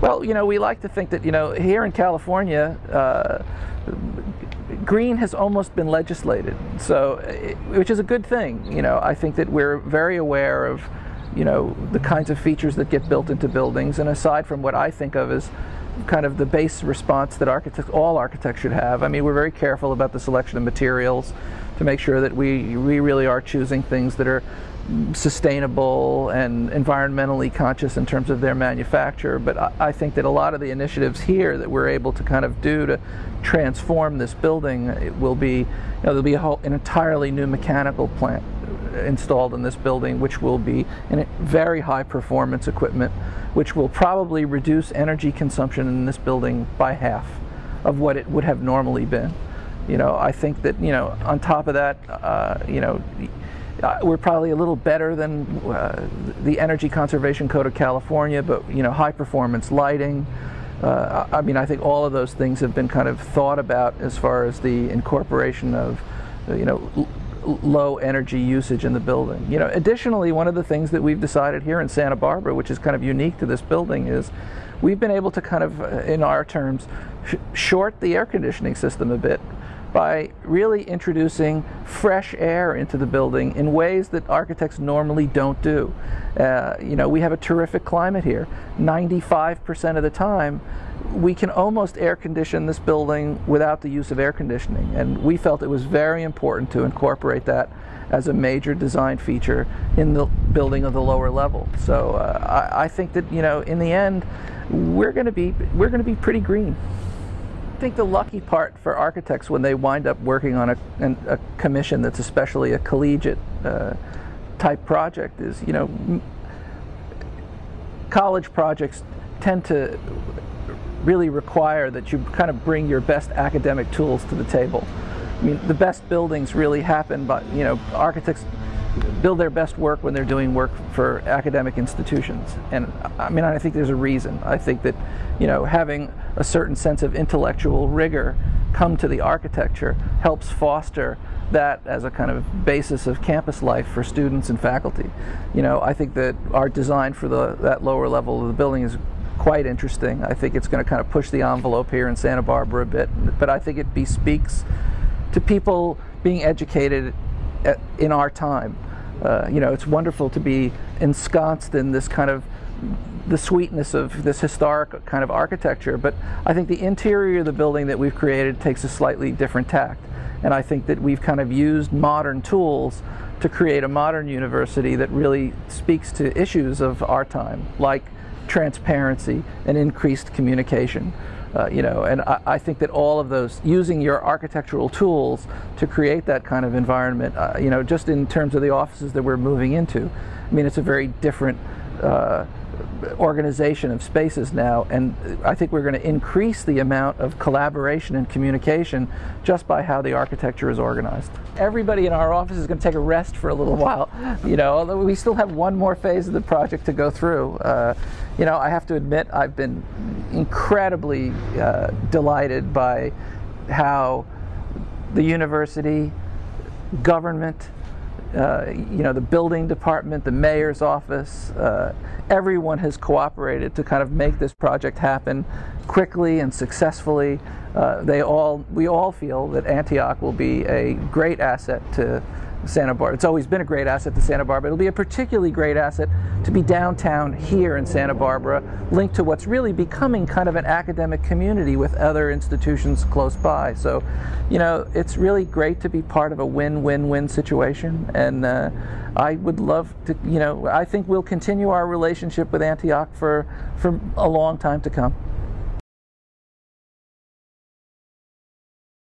Well, you know, we like to think that, you know, here in California, uh, green has almost been legislated, so which is a good thing. You know, I think that we're very aware of, you know, the kinds of features that get built into buildings, and aside from what I think of as kind of the base response that architects, all architects should have. I mean, we're very careful about the selection of materials to make sure that we, we really are choosing things that are sustainable and environmentally conscious in terms of their manufacture. But I, I, think that a lot of the initiatives here that we're able to kind of do to transform this building will be, you know, there'll be whole, an entirely new mechanical plant installed in this building, which will be in very high performance equipment, which will probably reduce energy consumption in this building by half of what it would have normally been. You know, I think that, you know, on top of that, uh, you know, uh, we're probably a little better than uh, the Energy Conservation Code of California, but you know, high performance lighting. Uh, I mean, I think all of those things have been kind of thought about as far as the incorporation of, you know, low energy usage in the building. You know, additionally, one of the things that we've decided here in Santa Barbara, which is kind of unique to this building, is we've been able to kind of, uh, in our terms, sh short the air conditioning system a bit by really introducing fresh air into the building in ways that architects normally don't do. Uh, you know, we have a terrific climate here. 95% of the time, we can almost air condition this building without the use of air conditioning. And we felt it was very important to incorporate that as a major design feature in the building of the lower level. So uh, I, I think that, you know, in the end, we're going to be we're going to be pretty green I think the lucky part for architects when they wind up working on a, a commission that's especially a collegiate uh, type project is, you know, college projects tend to really require that you kind of bring your best academic tools to the table. I mean, the best buildings really happen but you know, architects build their best work when they're doing work for academic institutions. And I mean, I think there's a reason. I think that, you know, having a certain sense of intellectual rigor come to the architecture helps foster that as a kind of basis of campus life for students and faculty. You know, I think that our design for the, that lower level of the building is quite interesting. I think it's going to kind of push the envelope here in Santa Barbara a bit, but I think it bespeaks to people being educated in our time. Uh, you know, it's wonderful to be ensconced in this kind of the sweetness of this historic kind of architecture, but I think the interior of the building that we've created takes a slightly different tact. And I think that we've kind of used modern tools to create a modern university that really speaks to issues of our time, like transparency and increased communication. Uh, you know, and I, I, think that all of those, using your architectural tools to create that kind of environment, uh, you know, just in terms of the offices that we're moving into, I mean, it's a very different uh, organization of spaces now, and I think we're going to increase the amount of collaboration and communication just by how the architecture is organized. Everybody in our office is going to take a rest for a little while, you know, although we still have one more phase of the project to go through. Uh, you know, I have to admit I've been incredibly uh, delighted by how the university, government, uh, you know, the building department, the mayor's office, uh, everyone has cooperated to kind of make this project happen quickly and successfully. Uh, they all, we all feel that Antioch will be a great asset to Santa Barbara. It's always been a great asset to Santa Barbara. It'll be a particularly great asset to be downtown here in Santa Barbara, linked to what's really becoming kind of an academic community with other institutions close by. So, you know, it's really great to be part of a win-win-win situation. And uh, I would love to, you know, I think we'll continue our relationship with Antioch for, for a long time to come.